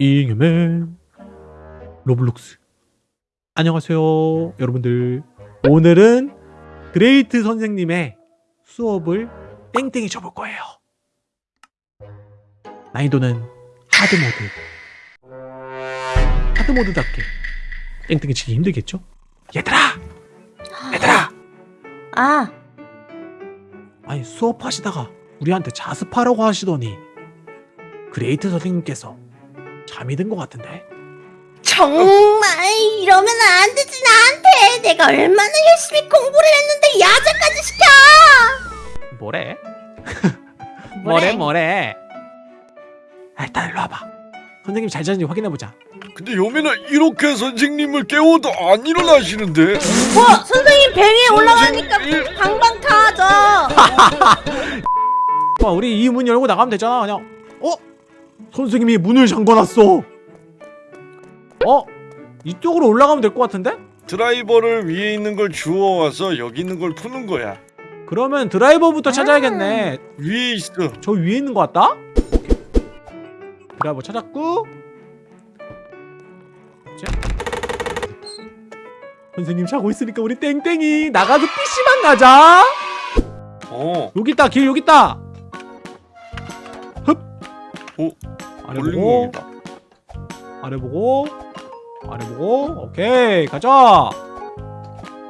잉여맨 로블록스 안녕하세요 여러분들 오늘은 그레이트 선생님의 수업을 땡땡이 쳐볼 거예요 난이도는 hard mode hard mode답게 땡땡이 치기 힘들겠죠? 얘들아! 얘들아! 아, 아니 수업하시다가 우리한테 자습하라고 하시더니 그레이트 선생님께서 잠이 든 것 같은데 정말 이러면 안 되지 나한테 내가 얼마나 열심히 공부를 했는데 야자까지 시켜 뭐래? 뭐래? 뭐래 아, 일단 일로 와봐 선생님 잘 자는지 확인해보자 근데 요민아 이렇게 선생님을 깨워도 안 일어나시는데 어 선생님 배에 올라가니까 선생님. 방방 타죠 봐 우리 이 문 열고 나가면 되잖아 그냥 어? 선생님이 문을 잠궈놨어 어? 이쪽으로 올라가면 될 것 같은데? 드라이버를 위에 있는 걸 주워와서 여기 있는 걸 푸는 거야 그러면 드라이버부터 아. 찾아야겠네 위에 있어 저 위에 있는 것 같다? 드라이버 찾았고 자. 선생님 자고 있으니까 우리 땡땡이 나가서 PC방 가자 어 여기 있다 길 여기 있다 흡 오, 아래 보고 아래 보고 아래 보고 오케이 가자.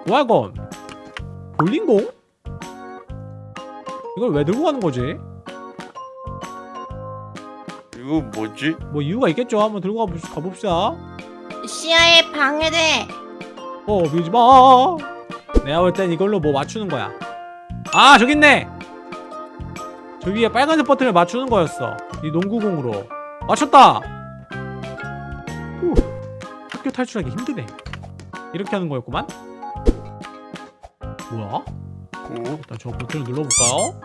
뭐야 이건 볼링공? 이걸 왜 들고 가는 거지? 이거 뭐지? 뭐 이유가 있겠죠? 한번 들고 가봅- 가봅시다. 시야에 방해돼. 어 밀지마. 내가 볼 땐 이걸로 뭐 맞추는 거야? 아 저기 있네. 저 위에 빨간색 버튼을 맞추는 거였어. 이 농구공으로 맞췄다 후, 학교 탈출하기 힘드네 이렇게 하는 거였구만 뭐야? 오, 일단 저 버튼을 눌러볼까요?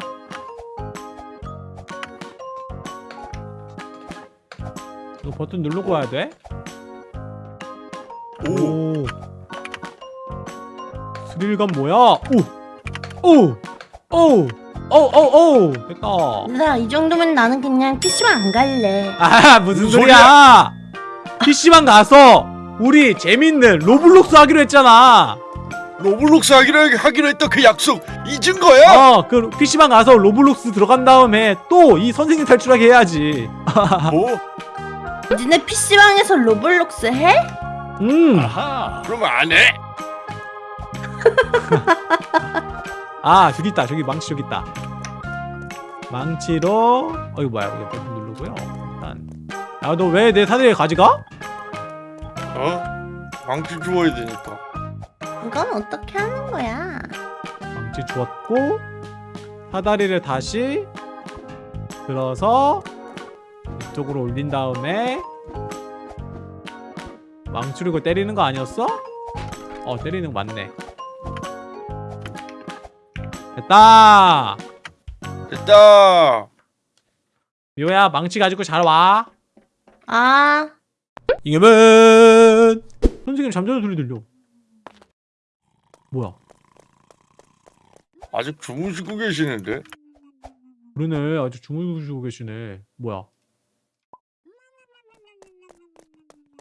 이거 버튼 누르고 가야 돼? 오, 오. 스릴감 뭐야? 오! 오! 오! 오! 오! 오! 됐다. 얘들아 이 정도면 나는 그냥 PC방 안 갈래 아, 무슨 소리야? PC방 가서 우리 재밌는 로블록스 하기로 했잖아. 로블록스 하기로, 하기로 했던 그 약속 잊은 거야? 어, 그 PC방 가서 로블록스 들어간 다음에 또 이 선생님 탈출하게 해야지. 뭐? 니네 PC방에서 로블록스 해? 음. 아하 그럼 안해 아, 저기 있다. 저기 망치 저기 있다. 망치로 어 이거 뭐야? 이거 버튼 누르고요. 일단 야, 너 왜 내 사다리를 가져가? 어? 망치 주워야 되니까 이건 어떻게 하는 거야 망치 주었고 사다리를 다시 들어서 이쪽으로 올린 다음에 망치로 이거 때리는 거 아니었어? 어 때리는 거 맞네 됐다. 됐다. 미호야 망치 가지고 잘 와. 아. 이겨면 선생님 잠자는 소리 들려. 뭐야? 아직 주무시고 계시는데? 그러네. 아주 주무시고 계시네. 뭐야?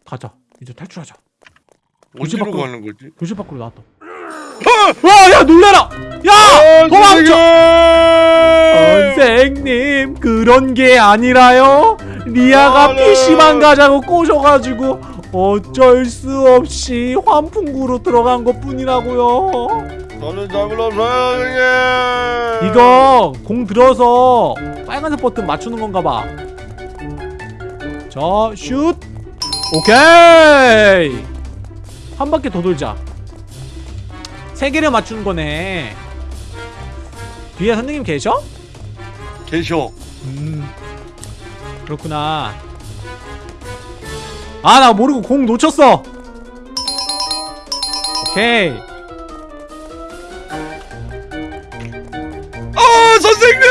가자. 이제 탈출하자. 어디로 밖으로- 가는 거지? 교실 밖으로 나왔다 와야 놀래라 야 도망쳐 선생님 그런 게 아니라요 리아가 아, 네. PC방 가자고 꼬셔가지고 어쩔 수 없이 환풍구로 들어간 것 뿐이라고요 저는 선생님 이거 공 들어서 빨간색 버튼 맞추는 건가 봐. 자, 슛. 오케이. 한 바퀴 더 돌자. 세 개를 맞추는 거네. 뒤에 선생님 계셔? 계셔 음. 그렇구나. 아, 나 모르고 공 놓쳤어. 오케이. 아 선생님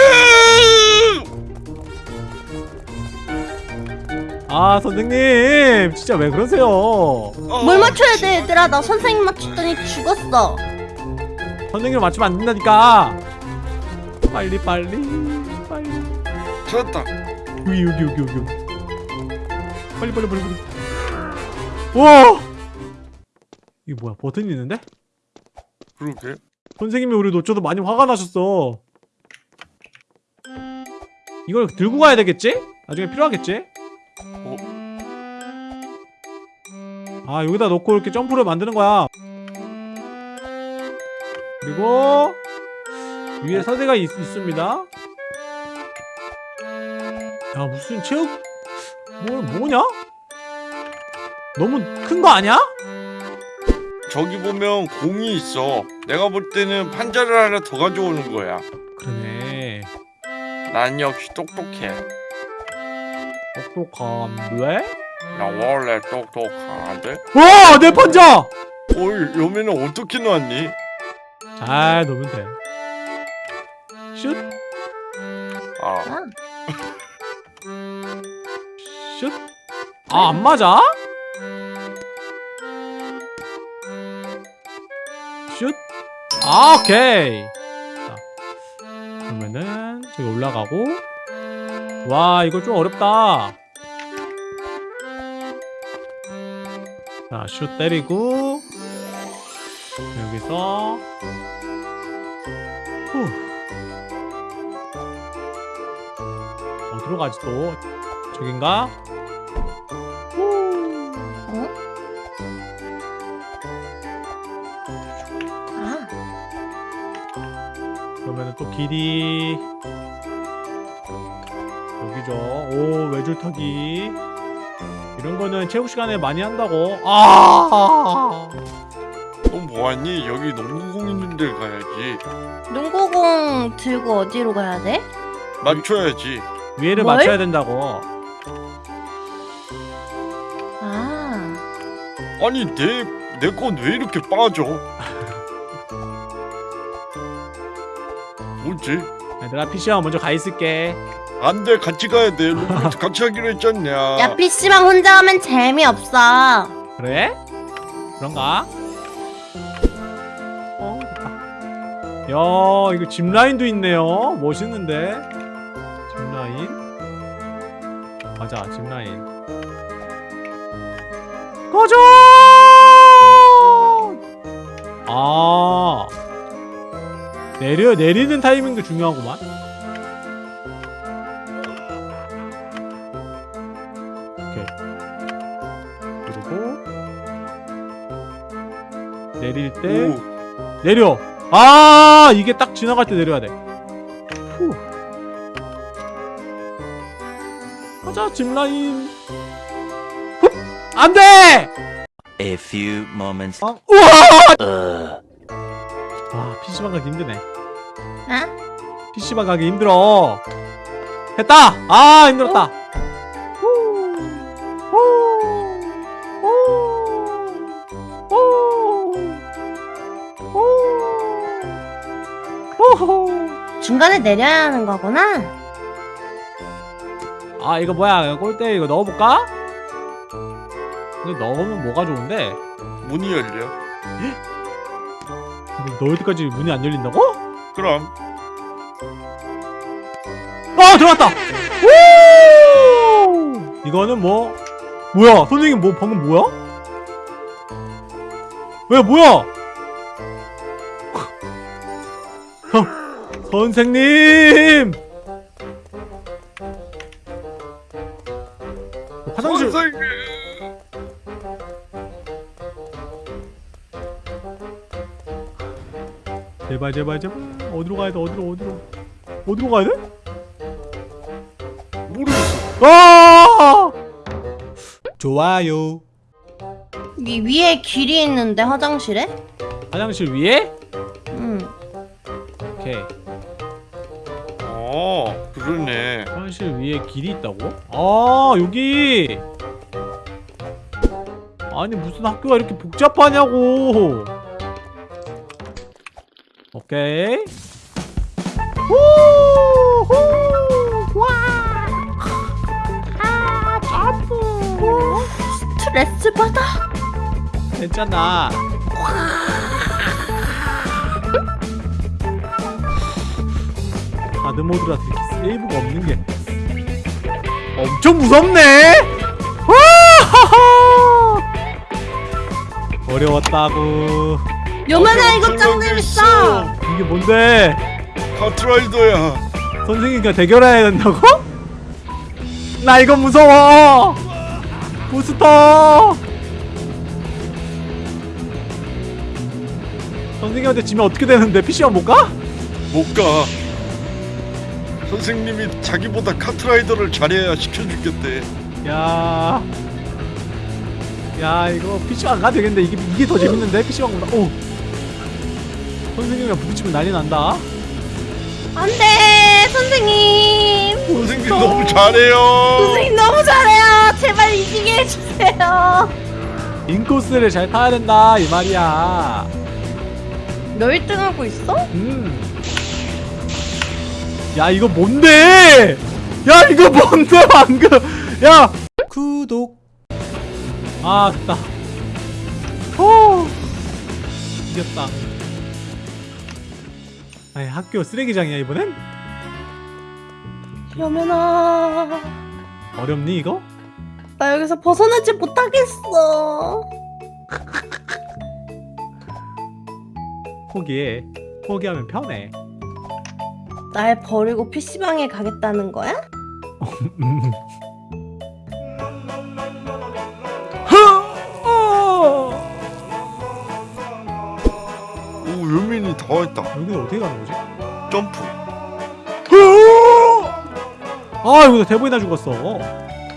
아, 선생님. 진짜 왜 그러세요? 어, 뭘 맞춰야 돼 얘들아 나 선생님 맞췄더니 죽었어 선생님을 맞추면 안 된다니까. 빨리 빨리 빨리. 찾았다 여기 여기 여기 여기. 빨리 빨리 빨리 빨리 와 이게 뭐야 버튼이 있는데? 그러게. 선생님이 우리 놓쳐도 많이 화가 나셨어 이걸 들고 가야 되겠지? 나중에 필요하겠지? 어? 아 여기다 놓고 이렇게 점프를 만드는 거야 그리고 위에 서대가 있, 있습니다 야 무슨 체육 뭐 뭐냐? 너무 큰 거 아니야? 저기 보면 공이 있어. 내가 볼 때는 판자를 하나 더 가져오는 거야. 그러네 난 역시 똑똑해. 똑똑한데? 나 원래 똑똑한데. 와! 내 판자! 어이, 여매는 어떻게 놨니? 잘 놓으면 돼 슛! 아, 아, 슛! 아, 안 맞아? 슛! 아, 오케이! 자, 그러면은, 저기 올라가고. 와, 이거 좀 어렵다. 자, 슛 때리고. 여기서. 어디로 가지 또? 저긴가? 후. 어? 아, 그러면은 또 길이 여기죠. 오 외줄타기 이런 거는 체육 시간에 많이 한다고. 아 너 뭐하니? 여기 농구공 있는 데 가야지. 농구공 들고 어디로 가야 돼? 맞춰야지. 위에를 뭘? 맞춰야 된다고. 아, 아니 내 내 건 왜 이렇게 빠져? 뭐지? 얘들아 PC방 먼저 가 있을게. 안돼 같이 가야 돼. 로봇 같이 하기로 했잖냐. 야 PC방 혼자 하면 재미없어. 그래? 그런가? 어. 야 이거 짚 라인도 있네요. 멋있는데 맞아 짚 라인. 꺼져! 아 내려 내리는 타이밍도 중요하구만. 오케이. 그리고 내릴 때 오, 내려. 아 이게 딱 지나갈 때 내려야 돼. 가자 짚 라인. 훗! 안 돼! A few moments. 아, 우와! 와 PC방 가기 힘드네. 아? PC방 가기 힘들어. 했다! 아, 힘들었다. 중간에 내려야 하는 거구나. 아, 이거 뭐야? 골대 이거 넣어볼까? 이거 넣으면 뭐가 좋은데? 문이 열려. 넣을 때까지 문이 안 열린다고? 그럼 아 들어갔다 오 이거는 뭐 뭐야 선생님 뭐 방금 뭐야 왜 뭐야 선- 선생님 화장실 선생님. 제발 제발 제발 어디로 가야 돼 어디로 어디로 어디로 가야 돼? 모르겠어. 아 좋아요 위 위에 길이 있는데 화장실에? 화장실 위에 응. 오케이 어, 그러네. 화장실 위에 길이 있다고? 아 여기! 아니 무슨 학교가 이렇게 복잡하냐고! 오케이. 후후! 와! 아, 점프. 스트레스 받아. 괜찮아 하드 모드라서 이렇게 세이브가 없는 게 엄청 무섭네. 어려웠다고. 요만아 이거 짱 재밌어. 이게 뭔데? 컨트롤도야. 선생님과 대결해야 된다고? 나 이거 무서워. 부스터. 선생님한테 지면 어떻게 되는데? PC방 못 가? 못 가. 선생님이 자기보다 카트라이더를 잘해야 시켜주겠대. 야, 야 이거 PC방 가도 되겠는데 이게 이게 더 재밌는데 PC방보다. 오, 선생님이랑 부딪히면 난리 난다. 안돼 선생님. 선생님 너무 잘해요. 선생님 너무 잘해요. 제발 이기게 해주세요. 인코스를 잘 타야 된다 이 말이야. 너 1등 하고 있어? 음. 야 이거 뭔데? 야 이거 뭔데 방금? 야 구독. 아 됐다. 호. 이겼다. 아니 학교 쓰레기장이야 이번엔? 여면아 어렵니 이거? 나 여기서 벗어나지 못하겠어. 포기해. 포기하면 편해. 날 버리고 PC방에 가겠다는 거야? 오 요민이 다 했다. 여기는 어떻게 가는 거지? 점프. 아 여기서 대본이나 죽었어.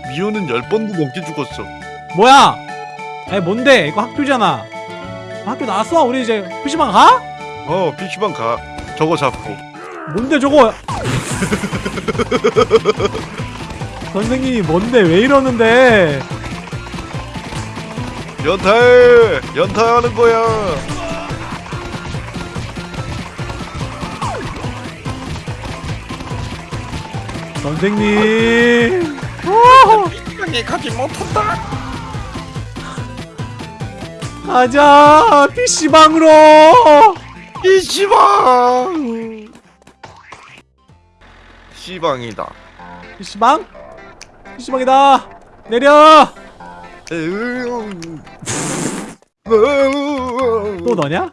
미호는 열 번도 넘게 죽었어. 뭐야? 아니 뭔데? 이거 학교잖아. 학교 나왔어? 우리 이제 PC방 가? 어 PC방 가. 저거 잡고. 뭔데 저거? 선생님이 뭔데 왜 이러는데? 연타해. 연타하는 거야. 선생님. PC방에 가지 못한다. 가자 PC방으로. PC방. PC방이다. PC방? PC방이다. 내려. 또 너냐?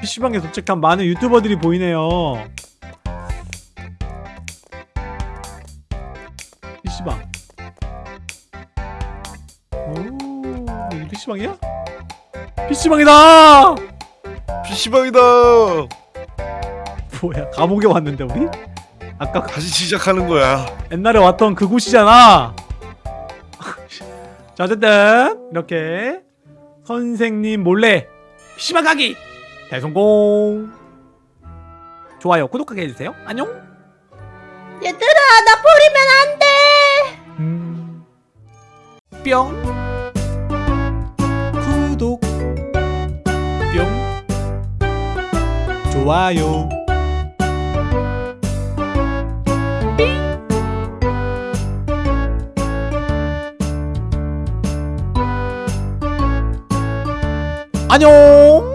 PC방에 도착한 많은 유튜버들이 보이네요. PC방. 오, 여기 PC방이야? PC방이다! PC방이다. 뭐야, 감옥에 왔는데 우리? 아까 그- 다시 시작하는 거야. 옛날에 왔던 그곳이잖아. 자, 어쨌든 이렇게 선생님 몰래 PC방 가기 대성공. 좋아요, 구독하게 해주세요. 안녕. 얘들아 나 버리면 안 돼. 음. 뿅. 구독. 뿅. 좋아요. 안녕.